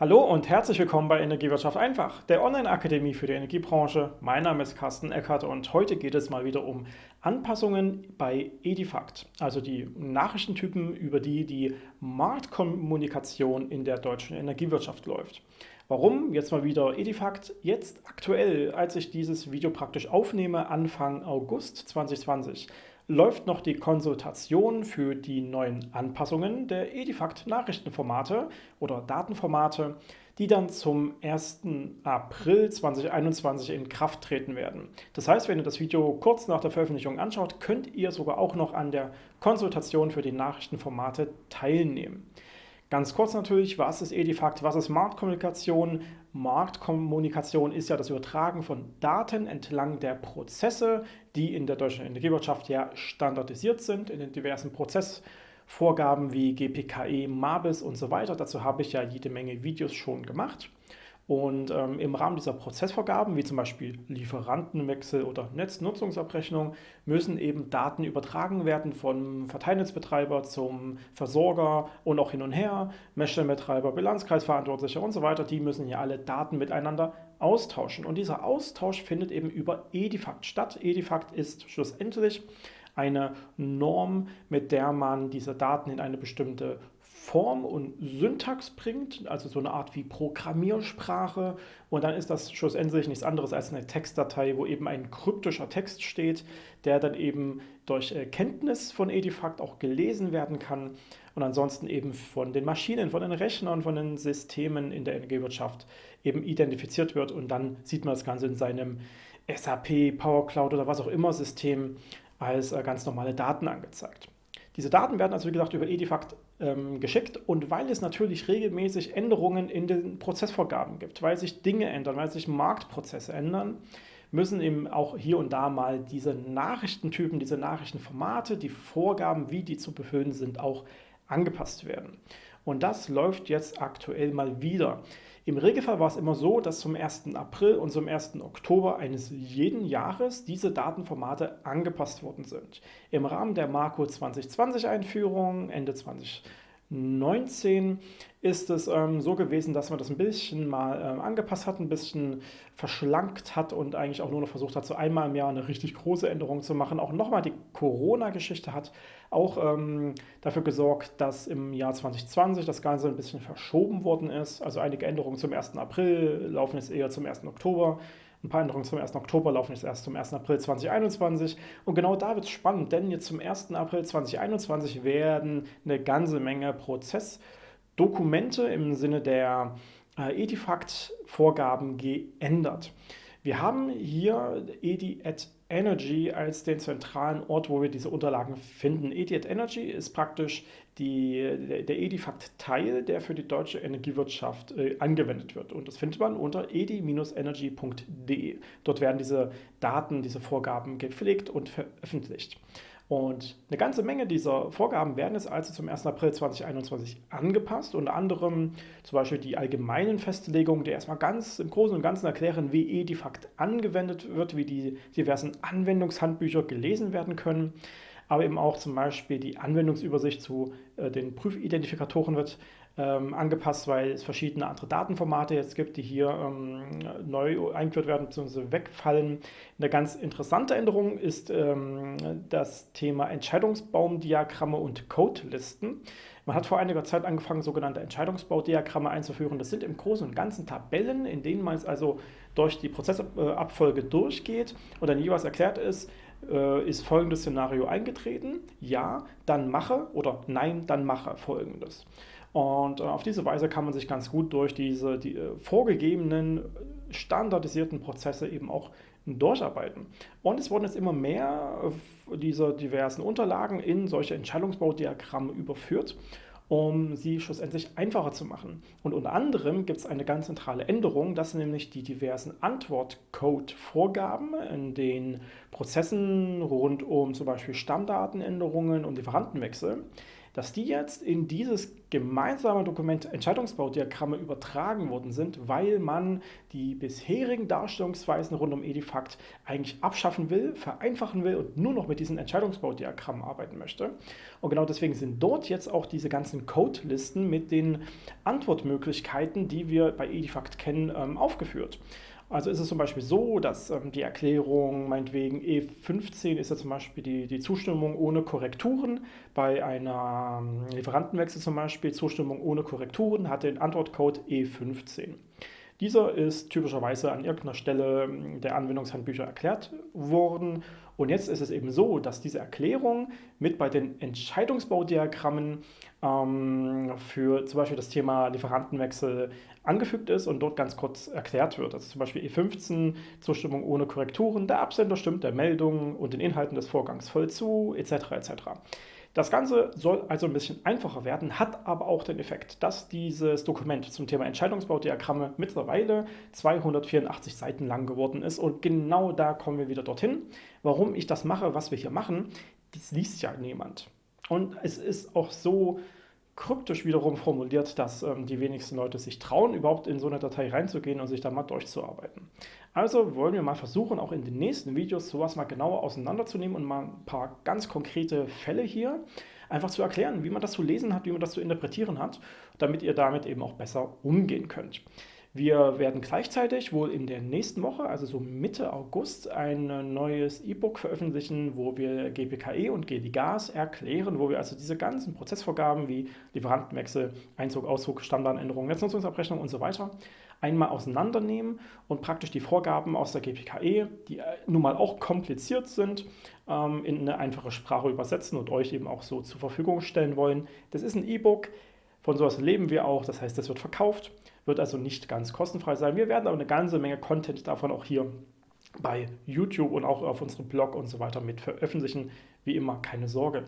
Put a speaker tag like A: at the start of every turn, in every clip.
A: Hallo und herzlich willkommen bei Energiewirtschaft einfach, der Online-Akademie für die Energiebranche. Mein Name ist Carsten Eckert und heute geht es mal wieder um Anpassungen bei Edifact, also die Nachrichtentypen, über die die Marktkommunikation in der deutschen Energiewirtschaft läuft. Warum jetzt mal wieder Edifact? Jetzt aktuell, als ich dieses Video praktisch aufnehme, Anfang August 2020 läuft noch die Konsultation für die neuen Anpassungen der Edifact Nachrichtenformate oder Datenformate, die dann zum 1. April 2021 in Kraft treten werden. Das heißt, wenn ihr das Video kurz nach der Veröffentlichung anschaut, könnt ihr sogar auch noch an der Konsultation für die Nachrichtenformate teilnehmen. Ganz kurz natürlich, was ist Edifact, was ist Marktkommunikation? Marktkommunikation ist ja das Übertragen von Daten entlang der Prozesse, die in der deutschen Energiewirtschaft ja standardisiert sind, in den diversen Prozessvorgaben wie GPKE, MABIS und so weiter. Dazu habe ich ja jede Menge Videos schon gemacht. Und ähm, im Rahmen dieser Prozessvorgaben, wie zum Beispiel Lieferantenwechsel oder Netznutzungsabrechnung, müssen eben Daten übertragen werden vom Verteilnetzbetreiber zum Versorger und auch hin und her, Messstellenbetreiber, Bilanzkreisverantwortlicher und so weiter. Die müssen hier alle Daten miteinander austauschen. Und dieser Austausch findet eben über Edifact statt. Edifact ist schlussendlich eine Norm, mit der man diese Daten in eine bestimmte Form und Syntax bringt, also so eine Art wie Programmiersprache. Und dann ist das schlussendlich nichts anderes als eine Textdatei, wo eben ein kryptischer Text steht, der dann eben durch Kenntnis von Edifact auch gelesen werden kann und ansonsten eben von den Maschinen, von den Rechnern, von den Systemen in der Energiewirtschaft eben identifiziert wird. Und dann sieht man das Ganze in seinem SAP, Power Cloud oder was auch immer System als äh, ganz normale Daten angezeigt. Diese Daten werden also, wie gesagt, über Edifact ähm, geschickt und weil es natürlich regelmäßig Änderungen in den Prozessvorgaben gibt, weil sich Dinge ändern, weil sich Marktprozesse ändern, müssen eben auch hier und da mal diese Nachrichtentypen, diese Nachrichtenformate, die Vorgaben, wie die zu befüllen sind, auch angepasst werden. Und das läuft jetzt aktuell mal wieder. Im Regelfall war es immer so, dass zum 1. April und zum 1. Oktober eines jeden Jahres diese Datenformate angepasst worden sind. Im Rahmen der Marco 2020 Einführung Ende 2019 ist es ähm, so gewesen, dass man das ein bisschen mal ähm, angepasst hat, ein bisschen verschlankt hat und eigentlich auch nur noch versucht hat, so einmal im Jahr eine richtig große Änderung zu machen. Auch nochmal die Corona-Geschichte hat auch ähm, dafür gesorgt, dass im Jahr 2020 das Ganze ein bisschen verschoben worden ist. Also einige Änderungen zum 1. April laufen jetzt eher zum 1. Oktober. Ein paar Änderungen zum 1. Oktober laufen jetzt erst zum 1. April 2021. Und genau da wird es spannend, denn jetzt zum 1. April 2021 werden eine ganze Menge Prozessdokumente im Sinne der äh, Edifact-Vorgaben geändert. Wir haben hier Edi at Energy als den zentralen Ort, wo wir diese Unterlagen finden. EDI at Energy ist praktisch die, der, Edifact-Teil, der für die deutsche Energiewirtschaft äh, angewendet wird. Und das findet man unter edi-energy.de. Dort werden diese Daten, diese Vorgaben gepflegt und veröffentlicht. Und eine ganze Menge dieser Vorgaben werden jetzt also zum 1. April 2021 angepasst, unter anderem zum Beispiel die allgemeinen Festlegungen, die erstmal ganz im Großen und Ganzen erklären, wie Edifact angewendet wird, wie die diversen Anwendungshandbücher gelesen werden können, aber eben auch zum Beispiel die Anwendungsübersicht zu äh, den Prüfidentifikatoren wird ähm, angepasst, weil es verschiedene andere Datenformate jetzt gibt, die hier ähm, neu eingeführt werden bzw. wegfallen. Eine ganz interessante Änderung ist ähm, das Thema Entscheidungsbaumdiagramme und Codelisten. Man hat vor einiger Zeit angefangen, sogenannte Entscheidungsbaudiagramme einzuführen. Das sind im Großen und Ganzen Tabellen, in denen man es also durch die Prozessabfolge durchgeht und dann jeweils erklärt ist, äh, ist folgendes Szenario eingetreten, ja, dann mache oder nein, dann mache folgendes. Und äh, auf diese Weise kann man sich ganz gut durch diese die, äh, vorgegebenen standardisierten Prozesse eben auch durcharbeiten. Und es wurden jetzt immer mehr dieser diversen Unterlagen in solche Entscheidungsbaudiagramme überführt um sie schlussendlich einfacher zu machen. Und unter anderem gibt es eine ganz zentrale Änderung, dass nämlich die diversen Antwortcode-Vorgaben in den Prozessen rund um zum Beispiel Stammdatenänderungen und Lieferantenwechsel dass die jetzt in dieses gemeinsame Dokument Entscheidungsbaudiagramme übertragen worden sind, weil man die bisherigen Darstellungsweisen rund um Edifact eigentlich abschaffen will, vereinfachen will und nur noch mit diesen Entscheidungsbaudiagrammen arbeiten möchte. Und genau deswegen sind dort jetzt auch diese ganzen Codelisten mit den Antwortmöglichkeiten, die wir bei Edifact kennen, ähm, aufgeführt. Also ist es zum Beispiel so, dass ähm, die Erklärung, meinetwegen E15 ist ja zum Beispiel die, die Zustimmung ohne Korrekturen. Bei einer ähm, Lieferantenwechsel zum Beispiel Zustimmung ohne Korrekturen hat den Antwortcode E15. Dieser ist typischerweise an irgendeiner Stelle ähm, der Anwendungshandbücher erklärt worden. Und jetzt ist es eben so, dass diese Erklärung mit bei den Entscheidungsbaudiagrammen ähm, für zum Beispiel das Thema Lieferantenwechsel angefügt ist und dort ganz kurz erklärt wird. Also zum Beispiel E15, Zustimmung ohne Korrekturen, der Absender stimmt der Meldung und den Inhalten des Vorgangs voll zu, etc. etc. Das Ganze soll also ein bisschen einfacher werden, hat aber auch den Effekt, dass dieses Dokument zum Thema Entscheidungsbaudiagramme mittlerweile 284 Seiten lang geworden ist und genau da kommen wir wieder dorthin. Warum ich das mache, was wir hier machen, das liest ja niemand. Und es ist auch so kryptisch wiederum formuliert, dass ähm, die wenigsten Leute sich trauen, überhaupt in so eine Datei reinzugehen und sich da mal durchzuarbeiten. Also wollen wir mal versuchen, auch in den nächsten Videos sowas mal genauer auseinanderzunehmen und mal ein paar ganz konkrete Fälle hier einfach zu erklären, wie man das zu lesen hat, wie man das zu interpretieren hat, damit ihr damit eben auch besser umgehen könnt. Wir werden gleichzeitig wohl in der nächsten Woche, also so Mitte August, ein neues E-Book veröffentlichen, wo wir GPKE und GDGAS erklären, wo wir also diese ganzen Prozessvorgaben wie Lieferantenwechsel, Einzug, Auszug, Standardänderungen, Netznutzungsabrechnung und so weiter einmal auseinandernehmen und praktisch die Vorgaben aus der GPKE, die äh, nun mal auch kompliziert sind, ähm, in eine einfache Sprache übersetzen und euch eben auch so zur Verfügung stellen wollen. Das ist ein E-Book, von sowas leben wir auch, das heißt, das wird verkauft, wird also nicht ganz kostenfrei sein. Wir werden aber eine ganze Menge Content davon auch hier bei YouTube und auch auf unserem Blog und so weiter mit veröffentlichen. Wie immer, keine Sorge.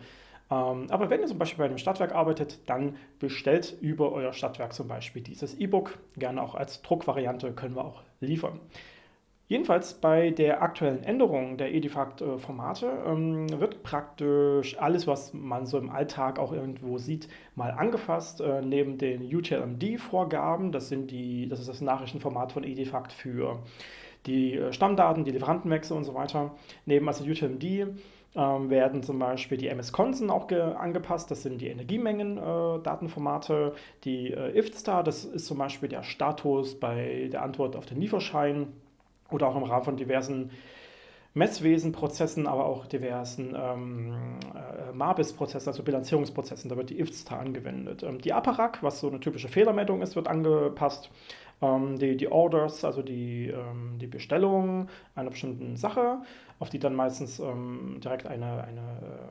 A: Ähm, aber wenn ihr zum Beispiel bei einem Stadtwerk arbeitet, dann bestellt über euer Stadtwerk zum Beispiel dieses E-Book. Gerne auch als Druckvariante können wir auch liefern. Jedenfalls bei der aktuellen Änderung der Edifact-Formate ähm, wird praktisch alles, was man so im Alltag auch irgendwo sieht, mal angefasst. Äh, neben den UTLMD-Vorgaben, das, das ist das Nachrichtenformat von Edifact für die äh, Stammdaten, die Lieferantenwechsel und so weiter. Neben also UTLMD ähm, werden zum Beispiel die MS-Konsen auch angepasst. Das sind die Energiemengen-Datenformate. Äh, die äh, IFSTAR, das ist zum Beispiel der Status bei der Antwort auf den Lieferschein oder auch im Rahmen von diversen Messwesenprozessen, aber auch diversen ähm, äh, MABIS-Prozessen, also Bilanzierungsprozessen, da wird die IFSTA angewendet. Ähm, die APARAC, was so eine typische Fehlermeldung ist, wird angepasst. Ähm, die, die Orders, also die, ähm, die Bestellung einer bestimmten Sache, auf die dann meistens ähm, direkt ein eine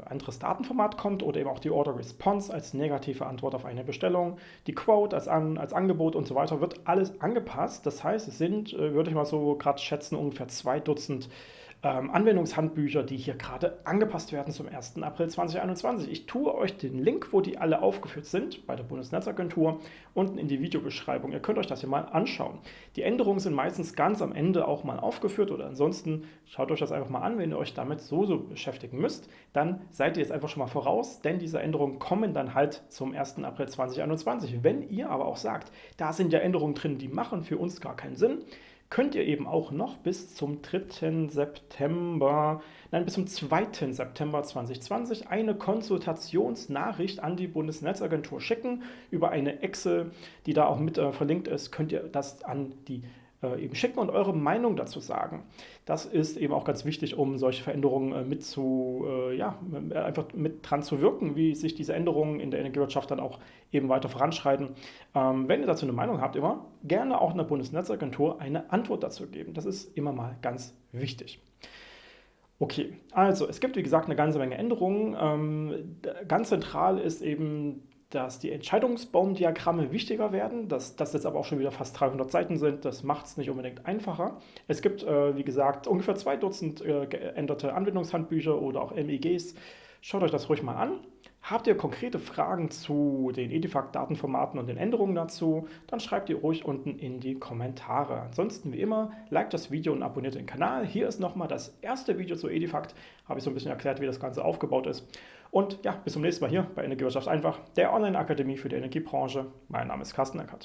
A: anderes Datenformat kommt oder eben auch die Order Response als negative Antwort auf eine Bestellung, die Quote als, An als Angebot und so weiter, wird alles angepasst. Das heißt, es sind, äh, würde ich mal so gerade schätzen, ungefähr zwei Dutzend ähm, Anwendungshandbücher, die hier gerade angepasst werden zum 1. April 2021. Ich tue euch den Link, wo die alle aufgeführt sind, bei der Bundesnetzagentur, unten in die Videobeschreibung. Ihr könnt euch das hier mal anschauen. Die Änderungen sind meistens ganz am Ende auch mal aufgeführt oder ansonsten schaut euch das einfach mal an, wenn ihr euch damit so, so beschäftigen müsst. Dann seid ihr jetzt einfach schon mal voraus, denn diese Änderungen kommen dann halt zum 1. April 2021. Wenn ihr aber auch sagt, da sind ja Änderungen drin, die machen für uns gar keinen Sinn, könnt ihr eben auch noch bis zum 3. September, nein, bis zum 2. September 2020 eine Konsultationsnachricht an die Bundesnetzagentur schicken. Über eine Excel, die da auch mit äh, verlinkt ist, könnt ihr das an die eben schicken und eure Meinung dazu sagen. Das ist eben auch ganz wichtig, um solche Veränderungen äh, mit zu, äh, ja, einfach mit dran zu wirken, wie sich diese Änderungen in der Energiewirtschaft dann auch eben weiter voranschreiten. Ähm, wenn ihr dazu eine Meinung habt, immer gerne auch einer Bundesnetzagentur eine Antwort dazu geben. Das ist immer mal ganz wichtig. Okay, also es gibt wie gesagt eine ganze Menge Änderungen. Ähm, ganz zentral ist eben dass die Entscheidungsbaumdiagramme wichtiger werden, dass das jetzt aber auch schon wieder fast 300 Seiten sind, das macht es nicht unbedingt einfacher. Es gibt, äh, wie gesagt, ungefähr zwei Dutzend äh, geänderte Anwendungshandbücher oder auch MEGs Schaut euch das ruhig mal an. Habt ihr konkrete Fragen zu den Edifact-Datenformaten und den Änderungen dazu, dann schreibt ihr ruhig unten in die Kommentare. Ansonsten wie immer, liked das Video und abonniert den Kanal. Hier ist nochmal das erste Video zu Edifact. Habe ich so ein bisschen erklärt, wie das Ganze aufgebaut ist. Und ja, bis zum nächsten Mal hier bei Energiewirtschaft einfach, der Online-Akademie für die Energiebranche. Mein Name ist Carsten Eckert.